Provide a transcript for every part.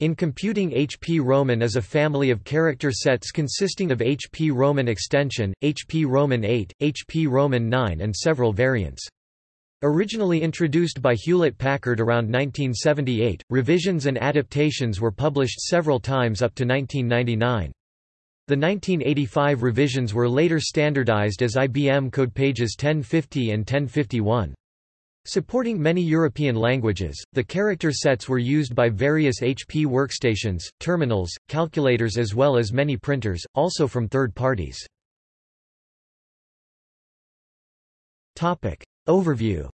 In computing HP Roman is a family of character sets consisting of HP Roman extension, HP Roman 8, HP Roman 9 and several variants. Originally introduced by Hewlett-Packard around 1978, revisions and adaptations were published several times up to 1999. The 1985 revisions were later standardized as IBM code pages 1050 and 1051. Supporting many European languages, the character sets were used by various HP workstations, terminals, calculators as well as many printers, also from third parties. Topic. Overview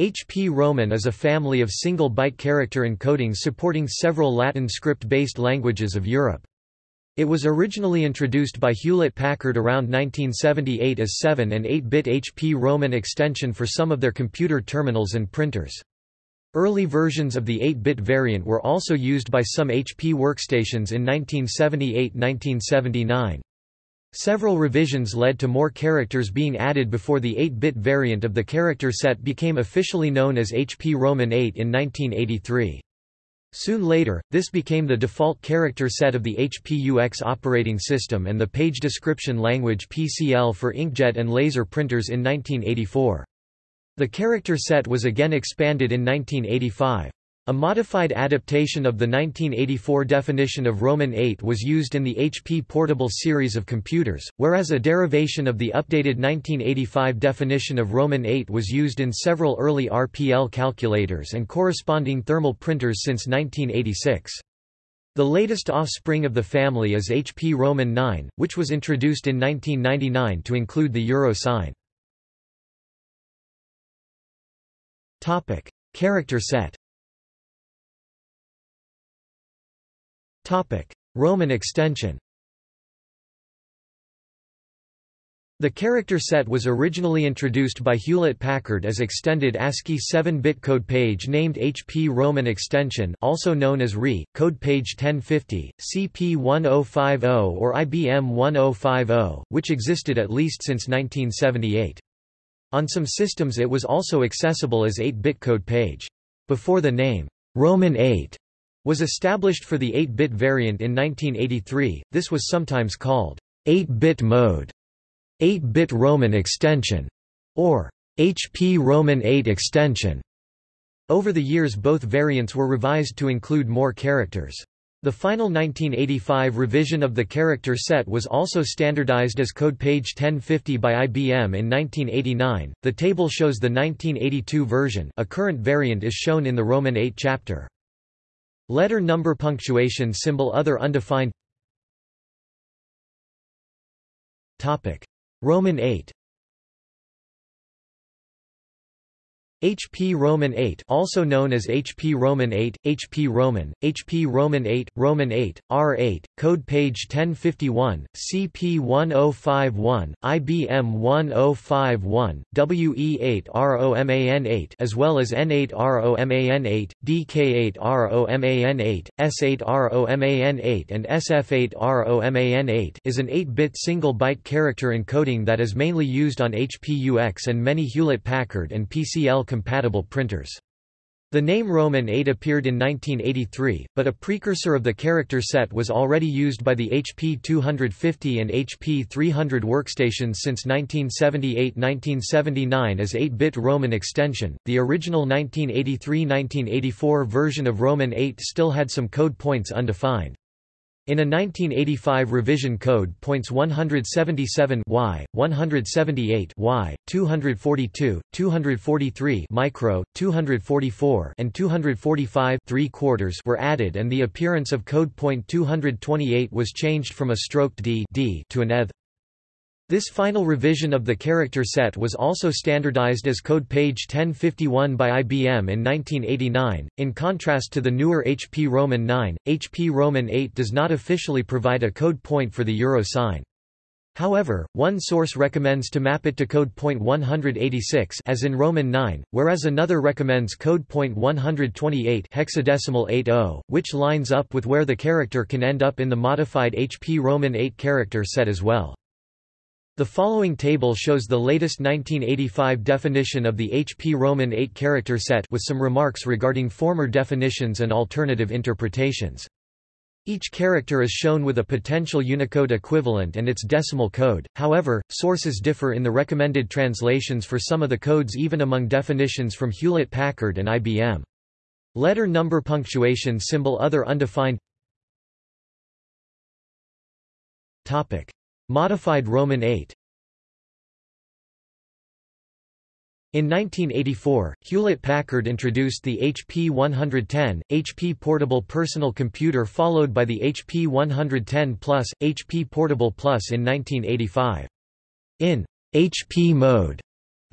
HP Roman is a family of single-byte character encodings supporting several Latin script-based languages of Europe. It was originally introduced by Hewlett-Packard around 1978 as 7 and 8-bit HP Roman extension for some of their computer terminals and printers. Early versions of the 8-bit variant were also used by some HP workstations in 1978–1979. Several revisions led to more characters being added before the 8-bit variant of the character set became officially known as HP Roman 8 in 1983. Soon later, this became the default character set of the HP-UX operating system and the page description language PCL for inkjet and laser printers in 1984. The character set was again expanded in 1985. A modified adaptation of the 1984 definition of Roman 8 was used in the HP Portable series of computers, whereas a derivation of the updated 1985 definition of Roman 8 was used in several early RPL calculators and corresponding thermal printers since 1986. The latest offspring of the family is HP Roman 9, which was introduced in 1999 to include the euro sign. Character set Roman extension The character set was originally introduced by Hewlett-Packard as extended ASCII 7-bit code page named HP Roman extension also known as RE, code page 1050, CP1050 or IBM 1050, which existed at least since 1978. On some systems it was also accessible as 8-bit code page. Before the name, Roman 8 was established for the 8-bit variant in 1983, this was sometimes called 8-bit mode, 8-bit Roman extension, or HP Roman 8 extension. Over the years both variants were revised to include more characters. The final 1985 revision of the character set was also standardized as code page 1050 by IBM in 1989. The table shows the 1982 version. A current variant is shown in the Roman 8 chapter. Letter number punctuation symbol other undefined. Topic. Roman 8 HP Roman 8 also known as HP Roman 8, HP Roman, HP Roman 8, Roman 8, R8, code page 1051, CP1051, IBM 1051, WE8ROMAN8 as well as N8ROMAN8, DK8ROMAN8, S8ROMAN8 and SF8ROMAN8 is an 8-bit single-byte character encoding that is mainly used on HP UX and many Hewlett-Packard and PCL compatible printers. The name Roman 8 appeared in 1983, but a precursor of the character set was already used by the HP 250 and HP 300 workstations since 1978-1979 as 8-bit Roman extension. The original 1983-1984 version of Roman 8 still had some code points undefined. In a 1985 revision code points 177 Y, 178 Y, 242, 243 micro, 244 and 245 3 quarters were added and the appearance of code point 228 was changed from a stroked D, D to an ETH. This final revision of the character set was also standardized as code page 1051 by IBM in 1989. In contrast to the newer HP Roman 9, HP Roman 8 does not officially provide a code point for the euro sign. However, one source recommends to map it to code point 186 as in Roman 9, whereas another recommends code point 128 hexadecimal 80, which lines up with where the character can end up in the modified HP Roman 8 character set as well. The following table shows the latest 1985 definition of the HP Roman 8 character set with some remarks regarding former definitions and alternative interpretations. Each character is shown with a potential Unicode equivalent and its decimal code, however, sources differ in the recommended translations for some of the codes even among definitions from Hewlett-Packard and IBM. Letter number punctuation symbol other undefined Topic. Modified Roman 8 In 1984, Hewlett-Packard introduced the HP 110, HP Portable Personal Computer followed by the HP 110 Plus, HP Portable Plus in 1985. In HP mode,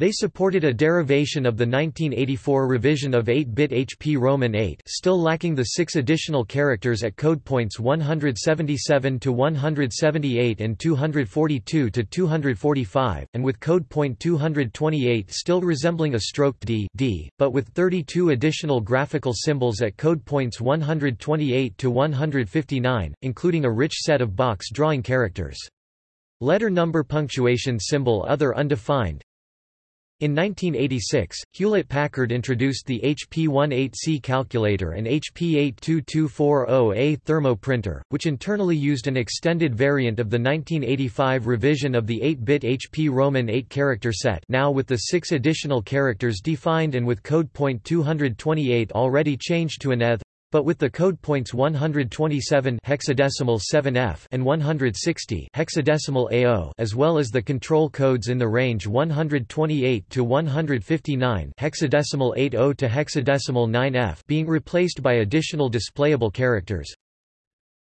they supported a derivation of the 1984 revision of 8-bit HP Roman 8 still lacking the six additional characters at code points 177 to 178 and 242 to 245, and with code point 228 still resembling a stroked D, D, but with 32 additional graphical symbols at code points 128 to 159, including a rich set of box drawing characters. Letter number punctuation symbol other undefined in 1986, Hewlett-Packard introduced the HP-18C calculator and HP-82240A thermo printer, which internally used an extended variant of the 1985 revision of the 8-bit HP Roman 8-character set now with the six additional characters defined and with code point 228 already changed to an ETH but with the code points 127 hexadecimal 7F and 160 hexadecimal AO as well as the control codes in the range 128 to 159 hexadecimal 80 to hexadecimal 9F being replaced by additional displayable characters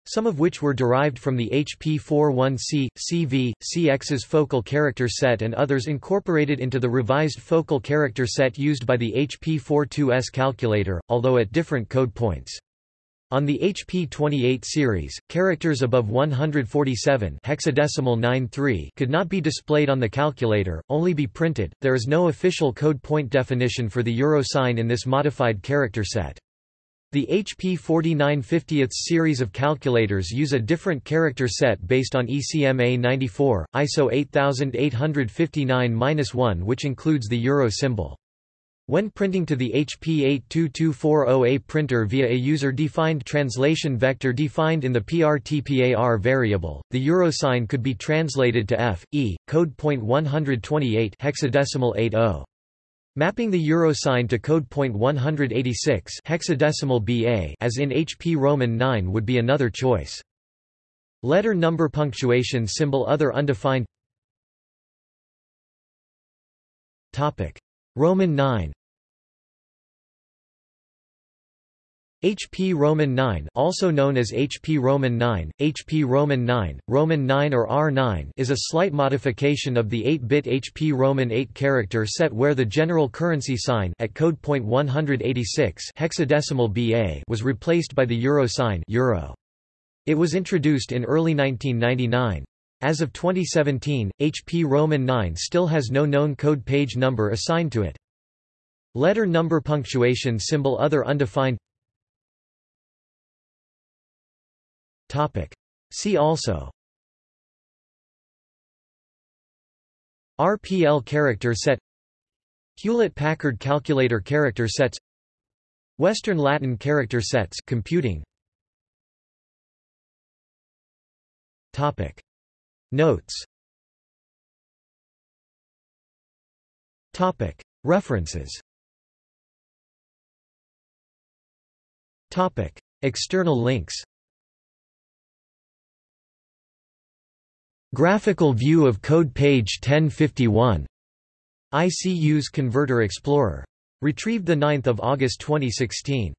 some of which were derived from the HP41C, CV, CX's focal character set and others incorporated into the revised focal character set used by the HP42S calculator, although at different code points. On the HP28 series, characters above 147 hexadecimal 93 could not be displayed on the calculator, only be printed. There is no official code point definition for the euro sign in this modified character set. The HP 4950th series of calculators use a different character set based on ECMA 94, ISO 8859-1 which includes the euro symbol. When printing to the HP 82240A printer via a user-defined translation vector defined in the PRTPAR variable, the euro sign could be translated to F, E, code point 128 hexadecimal 80. Mapping the euro sign to code point 186 hexadecimal BA as in HP Roman 9 would be another choice. Letter number punctuation symbol other undefined. Topic. Roman 9 HP Roman 9 also known as HP Roman 9, HP Roman 9, Roman 9 or R9 is a slight modification of the 8-bit HP Roman 8 character set where the general currency sign at code point 186 hexadecimal BA was replaced by the euro sign euro. It was introduced in early 1999. As of 2017, HP Roman 9 still has no known code page number assigned to it. Letter number punctuation symbol other undefined Topic. See also. RPL character set. Hewlett-Packard calculator character sets Western Latin character sets. Computing. Topic. Notes. Topic. References. Topic. External links Graphical view of code page 1051. ICU's Converter Explorer. Retrieved 9 August 2016.